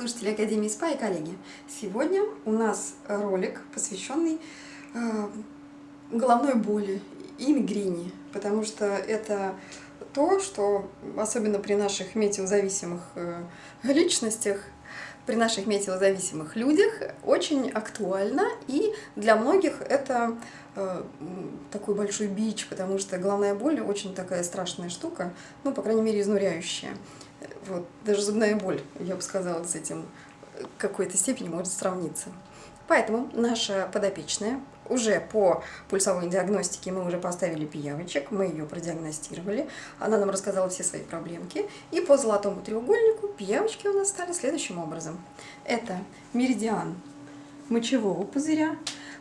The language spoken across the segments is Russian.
слушатели Академии СПА и коллеги! Сегодня у нас ролик, посвященный э, головной боли и мигрени, потому что это то, что особенно при наших метеозависимых э, личностях, при наших метеозависимых людях очень актуально, и для многих это э, такой большой бич, потому что головная боль очень такая страшная штука, ну, по крайней мере, изнуряющая. Вот, даже зубная боль, я бы сказала, с этим в какой-то степени может сравниться. Поэтому наша подопечная уже по пульсовой диагностике мы уже поставили пиявочек, мы ее продиагностировали, она нам рассказала все свои проблемки. И по золотому треугольнику пиявочки у нас стали следующим образом. Это меридиан мочевого пузыря,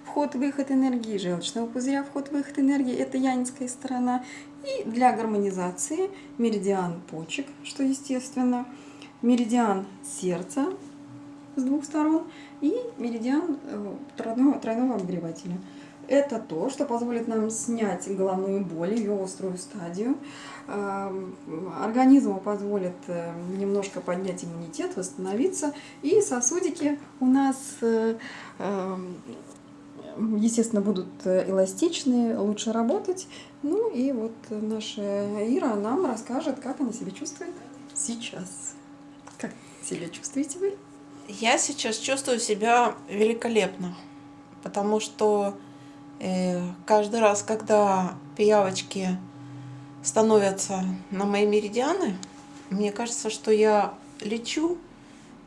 вход-выход энергии, желчного пузыря, вход-выход энергии, это янинская сторона. И для гармонизации меридиан почек, что естественно, меридиан сердца с двух сторон и меридиан э, тройного, тройного обогревателя. Это то, что позволит нам снять головную боль, ее острую стадию. Эм, организму позволит э, немножко поднять иммунитет, восстановиться. И сосудики у нас э, эм, естественно, будут э, эластичные, лучше работать. Ну и вот наша Ира нам расскажет, как она себя чувствует сейчас. Как себя чувствуете вы? Я сейчас чувствую себя великолепно, потому что э, каждый раз, когда пиявочки становятся на мои меридианы, мне кажется, что я лечу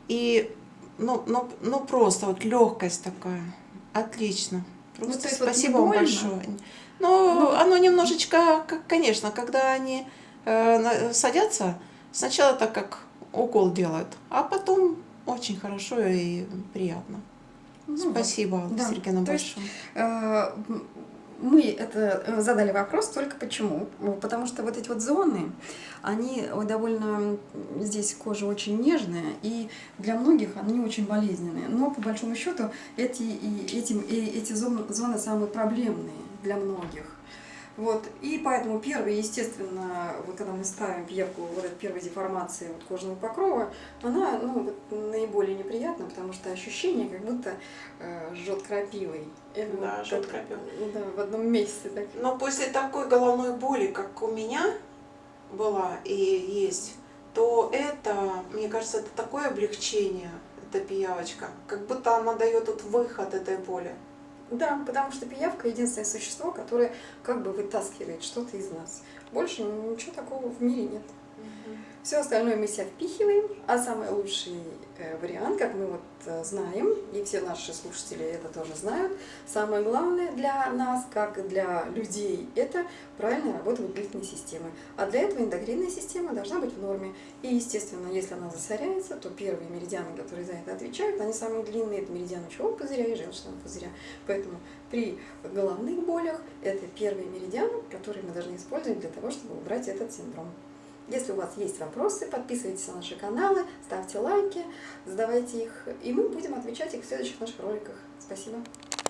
и ну, ну, ну просто вот легкость такая. Отлично. Просто ну, спасибо вот вам большое. Ну, ну, оно немножечко, конечно, когда они э, садятся, сначала так как укол делают, а потом очень хорошо и приятно. Ну, Спасибо, да. Сергей, большое. Есть, э, мы это э, задали вопрос только почему. Потому что вот эти вот зоны, они довольно, здесь кожа очень нежная, и для многих они очень болезненные. Но по большому счету эти, эти, эти зоны, зоны самые проблемные для многих. Вот, и поэтому первый, естественно, вот когда мы ставим пьевку, вот эта первая деформация вот кожного покрова, она ну, вот, наиболее неприятна, потому что ощущение, как будто э, жжет крапивой. Это да, вот, жжет крапивой. Да, в одном месте. Так. Но после такой головной боли, как у меня была и есть, то это, мне кажется, это такое облегчение, эта пиявочка, как будто она дает вот выход этой боли. Да, потому что пиявка единственное существо, которое как бы вытаскивает что-то из нас. Больше ничего такого в мире нет. Все остальное мы себя впихиваем, а самый лучший э, вариант, как мы вот э, знаем, и все наши слушатели это тоже знают, самое главное для нас, как для людей, это правильная работа выделительной системы. А для этого эндокринная система должна быть в норме. И, естественно, если она засоряется, то первые меридианы, которые за это отвечают, они самые длинные, это меридиан мочевого пузыря и желчного пузыря. Поэтому при головных болях это первые меридианы, которые мы должны использовать для того, чтобы убрать этот синдром. Если у вас есть вопросы, подписывайтесь на наши каналы, ставьте лайки, задавайте их, и мы будем отвечать их в следующих наших роликах. Спасибо.